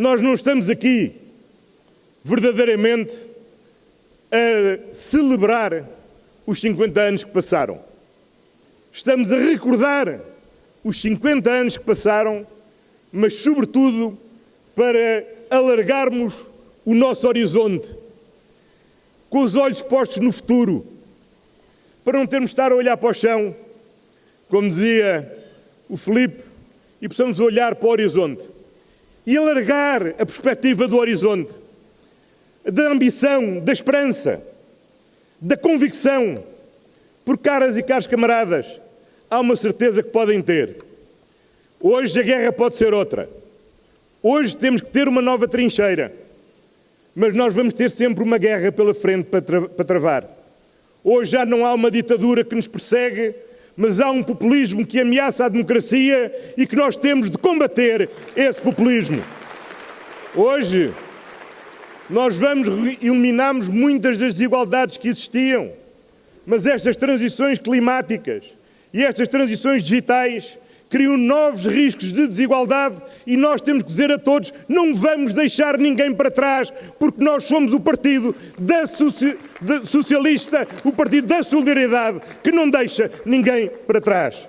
nós não estamos aqui verdadeiramente a celebrar os 50 anos que passaram. Estamos a recordar os 50 anos que passaram, mas, sobretudo, para alargarmos o nosso horizonte, com os olhos postos no futuro, para não termos de estar a olhar para o chão, como dizia o Felipe, e possamos olhar para o horizonte e alargar a perspectiva do horizonte, da ambição, da esperança, da convicção, por caras e caros camaradas, há uma certeza que podem ter. Hoje a guerra pode ser outra. Hoje temos que ter uma nova trincheira. Mas nós vamos ter sempre uma guerra pela frente para, tra para travar. Hoje já não há uma ditadura que nos persegue, mas há um populismo que ameaça a democracia e que nós temos de combater esse populismo. Hoje, nós vamos eliminarmos muitas das desigualdades que existiam, mas estas transições climáticas e estas transições digitais criam novos riscos de desigualdade e nós temos que dizer a todos: não vamos deixar ninguém para trás, porque nós somos o partido da soci... socialista, o partido da solidariedade, que não deixa ninguém para trás.